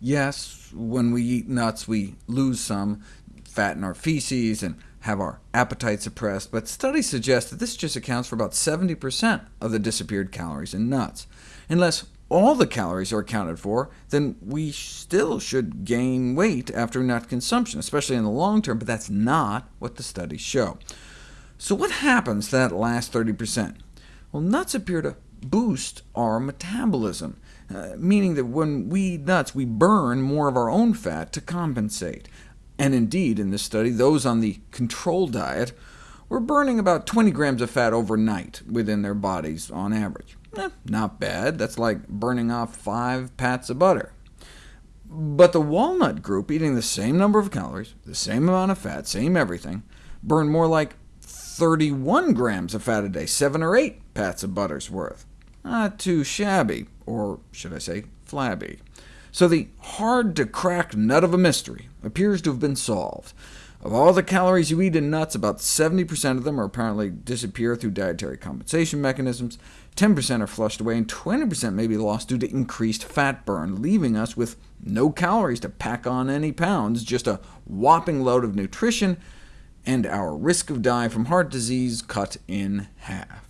Yes, when we eat nuts, we lose some fat in our feces and have our appetite suppressed, but studies suggest that this just accounts for about 70% of the disappeared calories in nuts. Unless all the calories are accounted for, then we still should gain weight after nut consumption, especially in the long term, but that's not what the studies show. So what happens to that last 30%? Well, nuts appear to boost our metabolism, uh, meaning that when we eat nuts, we burn more of our own fat to compensate. And indeed, in this study, those on the control diet were burning about 20 grams of fat overnight within their bodies on average. Eh, not bad. That's like burning off five pats of butter. But the walnut group, eating the same number of calories, the same amount of fat, same everything, burned more like 31 grams of fat a day, 7 or 8 pats of butter's worth. Not too shabby, or should I say flabby. So the hard-to-crack nut of a mystery appears to have been solved. Of all the calories you eat in nuts, about 70% of them are apparently disappear through dietary compensation mechanisms, 10% are flushed away, and 20% may be lost due to increased fat burn, leaving us with no calories to pack on any pounds, just a whopping load of nutrition, and our risk of dying from heart disease cut in half.